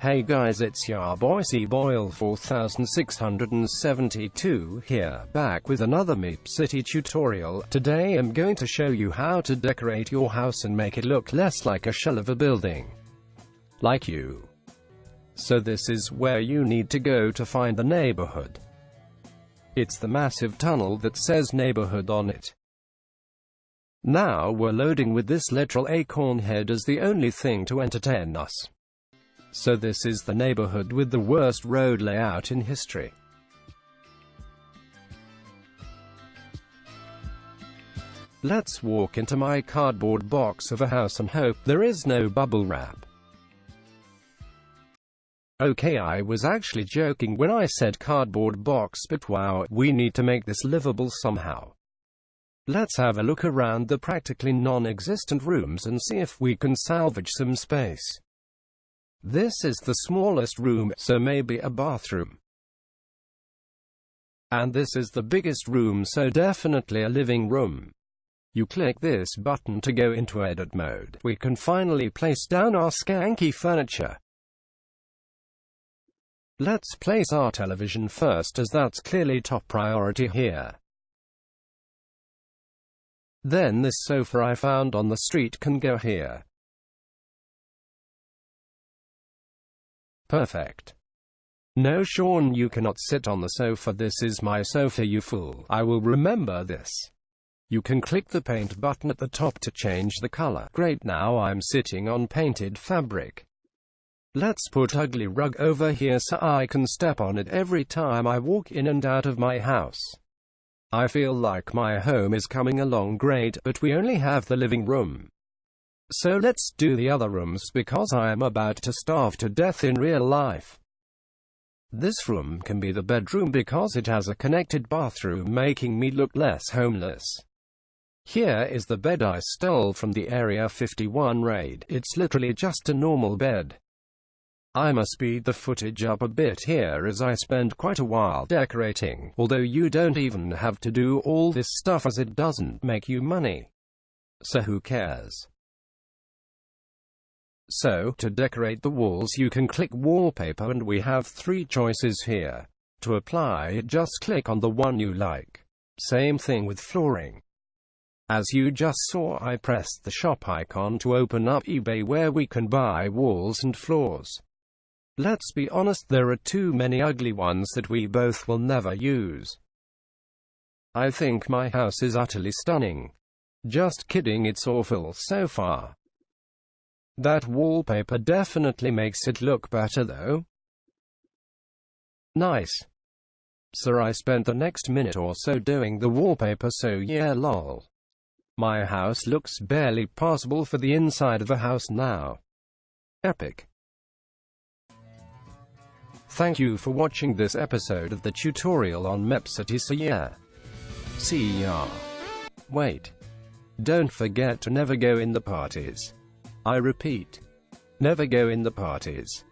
Hey guys it's your boy C-Boyle 4672 here, back with another Meep City tutorial. Today I'm going to show you how to decorate your house and make it look less like a shell of a building. Like you. So this is where you need to go to find the neighborhood. It's the massive tunnel that says neighborhood on it. Now we're loading with this literal acorn head as the only thing to entertain us. So this is the neighborhood with the worst road layout in history. Let's walk into my cardboard box of a house and hope there is no bubble wrap. Okay I was actually joking when I said cardboard box but wow, we need to make this livable somehow. Let's have a look around the practically non-existent rooms and see if we can salvage some space. This is the smallest room, so maybe a bathroom. And this is the biggest room, so definitely a living room. You click this button to go into edit mode. We can finally place down our skanky furniture. Let's place our television first as that's clearly top priority here. Then this sofa I found on the street can go here. Perfect. No Sean you cannot sit on the sofa this is my sofa you fool. I will remember this. You can click the paint button at the top to change the color. Great now I'm sitting on painted fabric. Let's put ugly rug over here so I can step on it every time I walk in and out of my house. I feel like my home is coming along great, but we only have the living room. So let's do the other rooms because I am about to starve to death in real life. This room can be the bedroom because it has a connected bathroom making me look less homeless. Here is the bed I stole from the Area 51 raid. It's literally just a normal bed. I must speed the footage up a bit here as I spend quite a while decorating, although you don't even have to do all this stuff as it doesn't make you money. So who cares? So, to decorate the walls you can click wallpaper and we have three choices here. To apply, just click on the one you like. Same thing with flooring. As you just saw I pressed the shop icon to open up eBay where we can buy walls and floors. Let's be honest there are too many ugly ones that we both will never use. I think my house is utterly stunning. Just kidding it's awful so far. That wallpaper definitely makes it look better though. Nice. Sir I spent the next minute or so doing the wallpaper so yeah lol. My house looks barely passable for the inside of the house now. Epic. Thank you for watching this episode of the tutorial on so yeah. See ya. Wait. Don't forget to never go in the parties. I repeat. Never go in the parties.